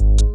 you